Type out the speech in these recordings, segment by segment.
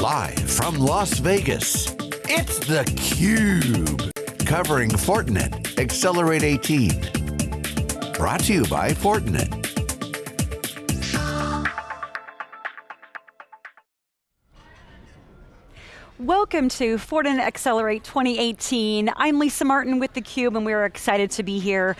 Live from Las Vegas, it's theCUBE. Covering Fortinet Accelerate 18. Brought to you by Fortinet. Welcome to Fortinet Accelerate 2018. I'm Lisa Martin with theCUBE and we're excited to be here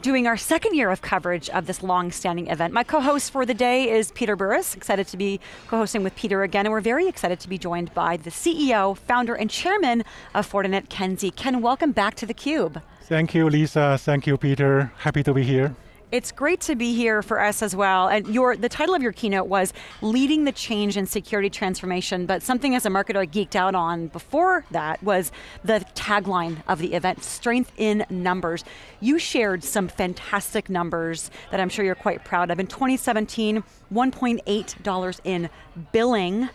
doing our second year of coverage of this long-standing event. My co-host for the day is Peter Burris, excited to be co-hosting with Peter again, and we're very excited to be joined by the CEO, founder, and chairman of Fortinet, Ken Xie. Ken, welcome back to theCUBE. Thank you, Lisa. Thank you, Peter. Happy to be here. It's great to be here for us as well. And your the title of your keynote was Leading the Change in Security Transformation, but something as a marketer I geeked out on before that was the tagline of the event, Strength in Numbers. You shared some fantastic numbers that I'm sure you're quite proud of. In 2017, $1.8 in billing,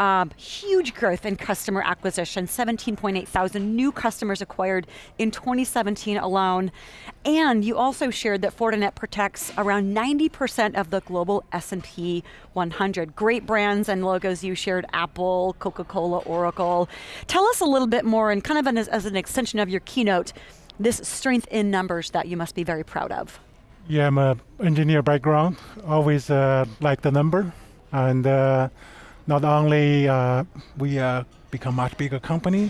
um, huge growth in customer acquisition, 17.8 thousand new customers acquired in 2017 alone. And you also shared that Fortinet protects around 90% of the global S&P 100. Great brands and logos you shared, Apple, Coca-Cola, Oracle. Tell us a little bit more, and kind of an, as an extension of your keynote, this strength in numbers that you must be very proud of. Yeah, I'm an engineer background, always uh, like the number. And uh, not only uh, we uh, become much bigger company,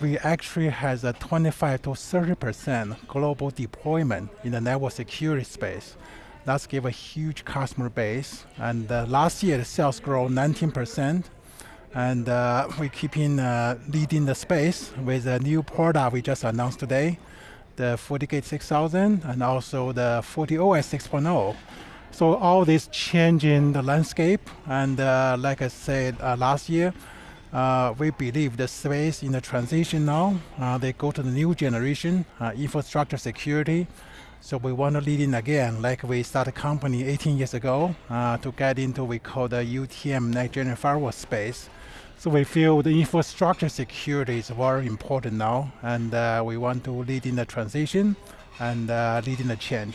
we actually has a 25 to 30% global deployment in the network security space. That's give a huge customer base. And uh, last year, the sales grow 19%. And uh, we keeping uh, leading the space with a new product we just announced today, the FortiGate 6000 and also the FortiOS 6.0. So all this change in the landscape, and uh, like I said uh, last year, uh, we believe the space in the transition now, uh, they go to the new generation, uh, infrastructure security. So we want to lead in again, like we started a company 18 years ago uh, to get into what we call the UTM next generation firewall space. So we feel the infrastructure security is very important now, and we want to lead in the transition and lead in the change.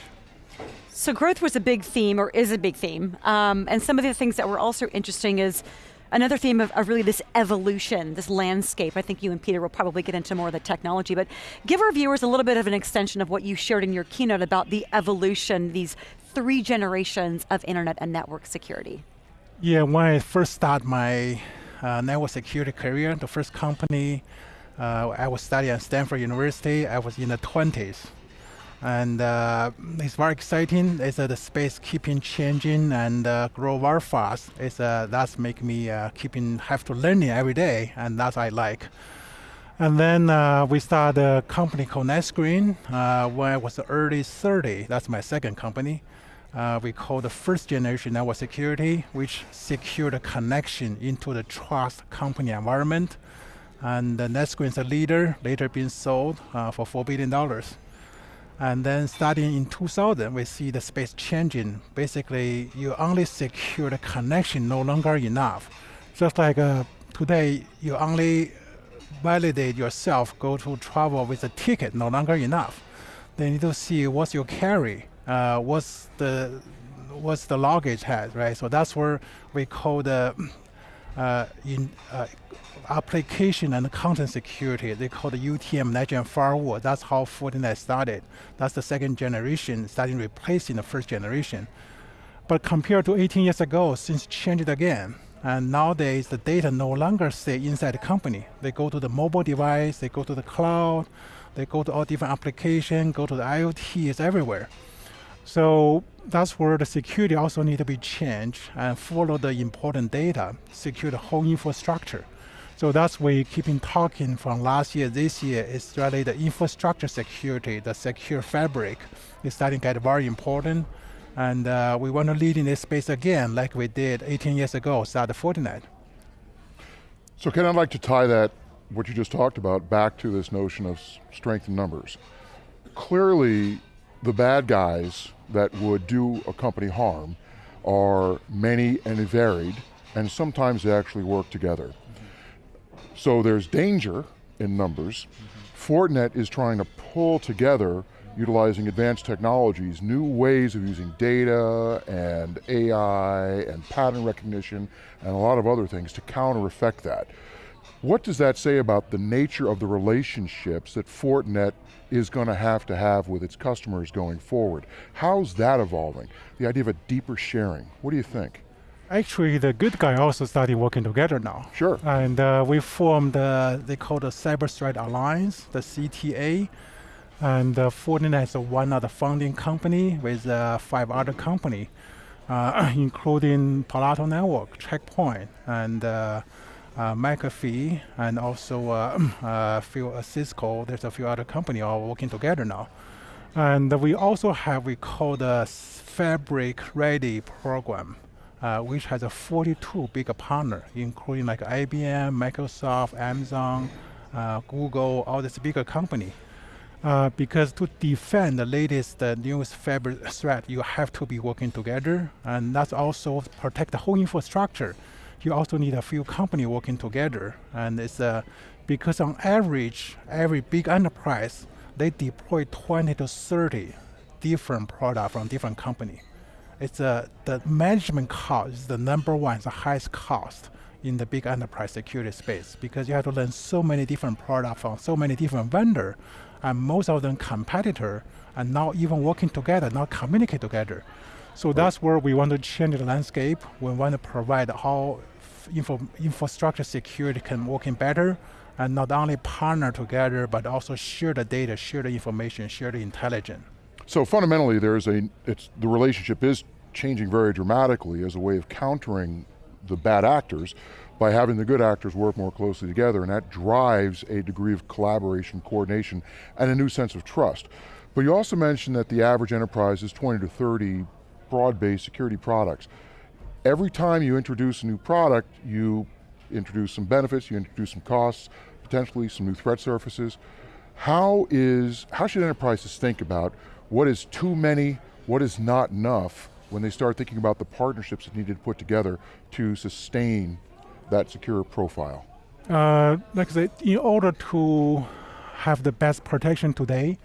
So growth was a big theme, or is a big theme, um, and some of the things that were also interesting is another theme of, of, really this evolution, this landscape. I think you and Peter will probably get into more of the technology, but give our viewers a little bit of an extension of what you shared in your keynote about the evolution, these three generations of internet and network security. Yeah, when I first started my uh, network security career, the first company uh, I was studying at Stanford University, I was in the 20s and uh, it's very exciting. It's uh, the space keeping changing and uh, grow very fast. It's uh, that's make me uh, keeping have to learning every day, and that's I like. And then uh, we started a company called NetScreen when I was early 30. That's my second company. we call the first generation network security, which secure the connection into the trust company environment. And the NetScreen is a leader, later being sold for $4 billion. And then starting in 2000, we see the space changing. Basically, you only secure the connection no longer enough. Just like uh, today, you only validate yourself, go to travel with a ticket, no longer enough. They need to see what's your carry, uh, what's the what's the luggage has, right? So that's where we call the uh, in uh, application and content security. They call the UTM next-gen firewall. That's how Fortinet started. That's the second generation, starting replacing the first generation. But compared to 18 years ago, things changed again. And nowadays, the data no longer stay inside the company. They go to the mobile device, they go to the cloud, they go to all different applications, go to the IoT, it's everywhere. So that's where the security also need to be changed and follow the important data, secure the whole infrastructure. So that's why we keeping talking from last year, this year, is really the infrastructure security, the secure fabric is starting to get very important. And uh, we want to lead in this space again, like we did 18 years ago, started Fortinet. So Ken, I'd like to tie that, what you just talked about, back to this notion of strength in numbers. Clearly, the bad guys that would do a company harm are many and varied, and sometimes they actually work together. So there's danger in numbers. Mm -hmm. Fortinet is trying to pull together utilizing advanced technologies, new ways of using data and AI and pattern recognition and a lot of other things to counter effect that. What does that say about the nature of the relationships that Fortinet is going to have to have with its customers going forward? How's that evolving? The idea of a deeper sharing, what do you think? Actually, the good guy also started working together now. Sure. And uh, we formed, uh, they call the Cyber Threat Alliance, the CTA. And uh, Fortinet is one of the founding company with uh, five other company, uh, including Palo Alto Network, Checkpoint, and uh, McAfee, and also uh, uh, few, uh, Cisco. There's a few other company all working together now. And we also have, we call the Fabric Ready program uh, which has a 42 big partner, including like IBM, Microsoft, Amazon, uh, Google, all these bigger company. Because to defend the latest newest fabric threat, you have to be working together, and that's also protect the whole infrastructure. You also need a few company working together, and it's uh, because on average, every big enterprise they deploy 20 to 30 different products from different company it's uh, the management cost is the number one, the highest cost in the big enterprise security space because you have to learn so many different products from so many different vendors, and most of them competitor and not even working together, not communicate together. So right. that's where we want to change the landscape. We want to provide how info, infrastructure security can work in better and not only partner together, but also share the data, share the information, share the intelligence. So fundamentally, there's a, it's, the relationship is changing very dramatically as a way of countering the bad actors by having the good actors work more closely together, and that drives a degree of collaboration, coordination, and a new sense of trust. But you also mentioned that the average enterprise is 20 to 30 broad-based security products. Every time you introduce a new product, you introduce some benefits, you introduce some costs, potentially some new threat surfaces. How is, how should enterprises think about what is too many, what is not enough when they start thinking about the partnerships that needed to put together to sustain that secure profile? Uh, like I said, in order to have the best protection today,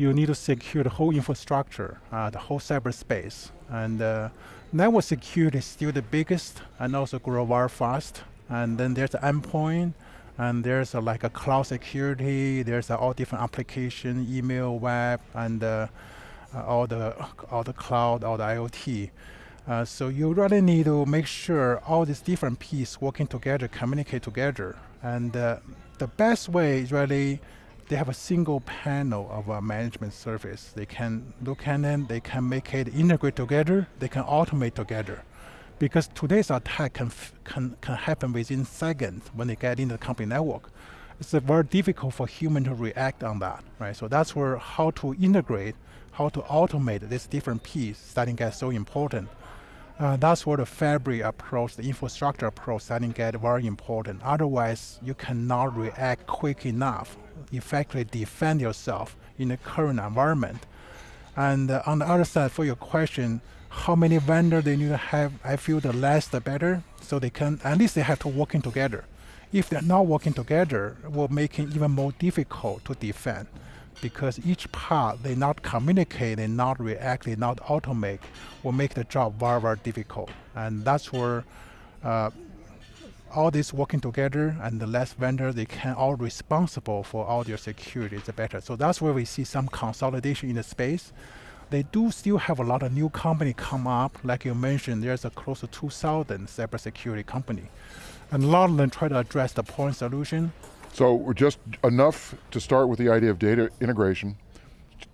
you need to secure the whole infrastructure, uh, the whole cyberspace. And uh, network security is still the biggest and also grow very fast. And then there's the endpoint, and there's like a cloud security, there's all different application, email, web, and uh, uh, all the all the cloud, all the IoT. Uh, so you really need to make sure all these different pieces working together, communicate together. And the best way is really they have a single panel of a management service. They can look at it, they can make it integrate together, they can automate together because today's attack can, can, can happen within seconds when they get into the company network. It's very difficult for human to react on that, right? So that's where how to integrate, how to automate this different piece starting to get so important. Uh, that's where the fabric approach, the infrastructure approach starting to get very important. Otherwise, you cannot react quick enough, effectively defend yourself in the current environment. And uh, on the other side, for your question, how many vendors they need to have, I feel the less the better, so they can, at least they have to working together. If they're not working together, will make it even more difficult to defend because each part they not communicate, they not react, they not automate, will make the job very, very difficult. And that's where uh, all this working together and the less vendor, they can all responsible for all their security is better. So that's where we see some consolidation in the space they do still have a lot of new company come up. Like you mentioned, there's a close to 2,000 cybersecurity company. And a lot of them try to address the point solution. So we're just enough to start with the idea of data integration,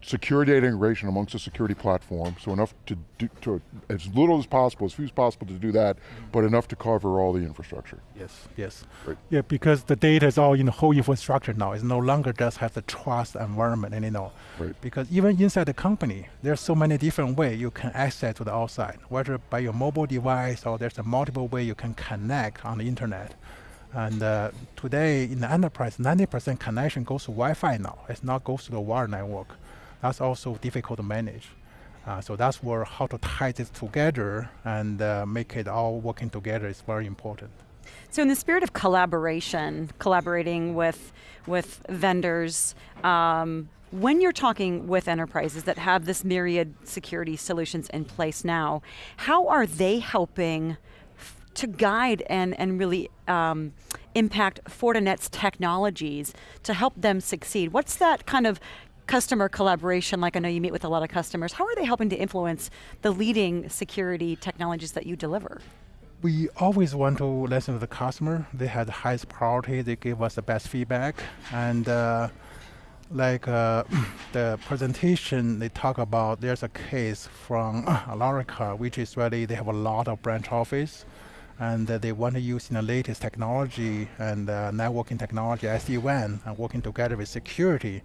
secure data integration amongst a security platform, so enough to do, to, as little as possible, as few as possible to do that, but enough to cover all the infrastructure. Yes, yes. Right. Yeah, because the data is all in the whole infrastructure now. It's no longer just have the trust environment and anymore. Right. Because even inside the company, there's so many different ways you can access to the outside, whether by your mobile device or there's a multiple way you can connect on the internet. And uh, today in the enterprise, 90% connection goes to Wi-Fi now. It's not goes to the wire network that's also difficult to manage. Uh, so that's where how to tie this together and uh, make it all working together is very important. So in the spirit of collaboration, collaborating with with vendors, um, when you're talking with enterprises that have this myriad security solutions in place now, how are they helping to guide and, and really um, impact Fortinet's technologies to help them succeed? What's that kind of customer collaboration, like I know you meet with a lot of customers, how are they helping to influence the leading security technologies that you deliver? We always want to listen to the customer. They have the highest priority. They give us the best feedback. And uh, like uh, the presentation, they talk about there's a case from Alarica, which is really, they have a lot of branch office and uh, they want to use the latest technology and uh, networking technology, SD-WAN, and working together with security.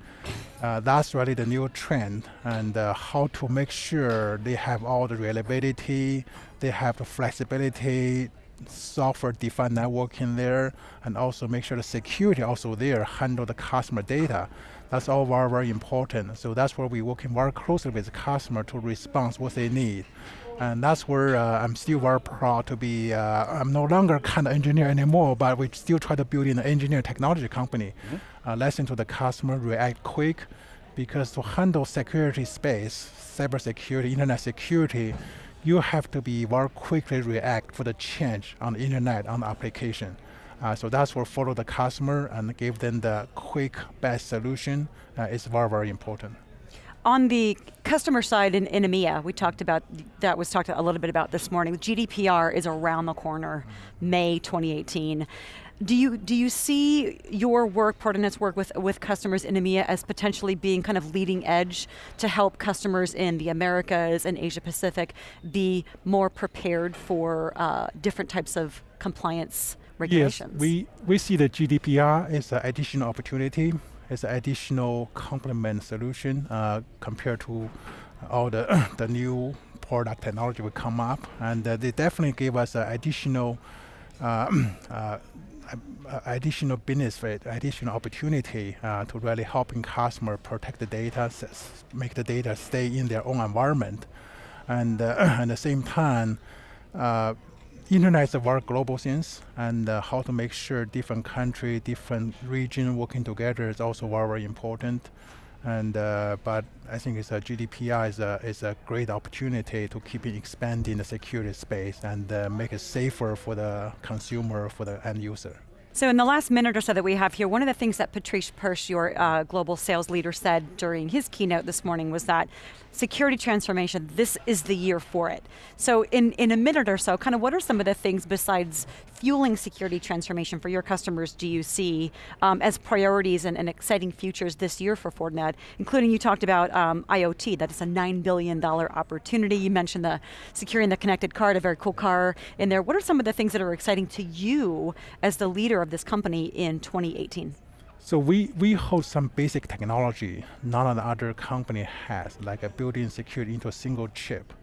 Uh, that's really the new trend, and uh, how to make sure they have all the reliability, they have the flexibility, software-defined networking there, and also make sure the security also there, handle the customer data. That's all very, very important. So that's where we're working very closely with the customer to respond what they need. And that's where uh, I'm still very proud to be, uh, I'm no longer kind of engineer anymore, but we still try to build an engineer technology company. Mm -hmm. uh, listen to the customer, react quick, because to handle security space, cybersecurity, internet security, you have to be very quickly react for the change on the internet, on the application. Uh, so that's where follow the customer and give them the quick, best solution uh, is very, very important. On the customer side in, in EMEA, we talked about, that was talked a little bit about this morning. GDPR is around the corner, May 2018. Do you, do you see your work, Fortinet's work with, with customers in EMEA as potentially being kind of leading edge to help customers in the Americas and Asia Pacific be more prepared for uh, different types of compliance regulations? Yes, we, we see the GDPR as an additional opportunity as an additional complement solution uh, compared to all the, the new product technology will come up. And uh, they definitely give us an additional uh, uh additional benefit, additional opportunity uh, to really helping customer protect the data, make the data stay in their own environment. And uh, at the same time, internet is a very global thing, and uh, how to make sure different country, different region working together is also very, very important. And uh, but I think it's a GDPR is a is a great opportunity to keep expanding the security space and uh, make it safer for the consumer, for the end user. So in the last minute or so that we have here, one of the things that Patrice Perche, your uh, global sales leader, said during his keynote this morning was that security transformation, this is the year for it. So in, in a minute or so, kind of what are some of the things besides fueling security transformation for your customers do you see um, as priorities and, and, exciting futures this year for Fortinet, including you talked about um, IoT, that is a $9 billion opportunity. You mentioned the securing the connected car, a very cool car in there. What are some of the things that are exciting to you as the leader of this company in 2018? So we, we hold some basic technology none of the other company has, like a built-in security into a single chip.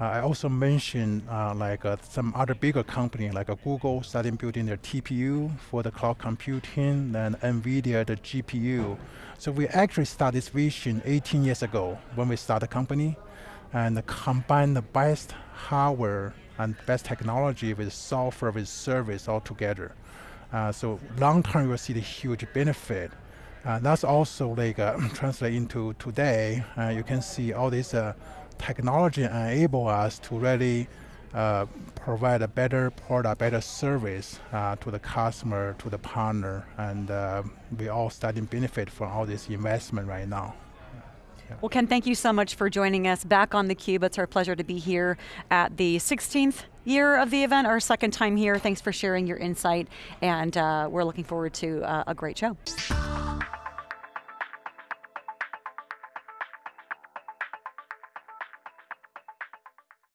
Uh, I also mentioned uh, like uh, some other bigger company like Google starting building their TPU for the cloud computing, then NVIDIA the GPU. So we actually started this vision 18 years ago when we started the company and combine the best hardware and best technology with software with service all together. Uh, so long term, you'll see the huge benefit. Uh, that's also like uh, translate into today. Uh, you can see all this uh, technology enable us to really uh, provide a better product, better service to the customer, to the partner, and we all starting benefit from all this investment right now. Well, Ken, thank you so much for joining us back on theCUBE. It's our pleasure to be here at the 16th year of the event, our second time here. Thanks for sharing your insight, and uh, we're looking forward to uh, a great show.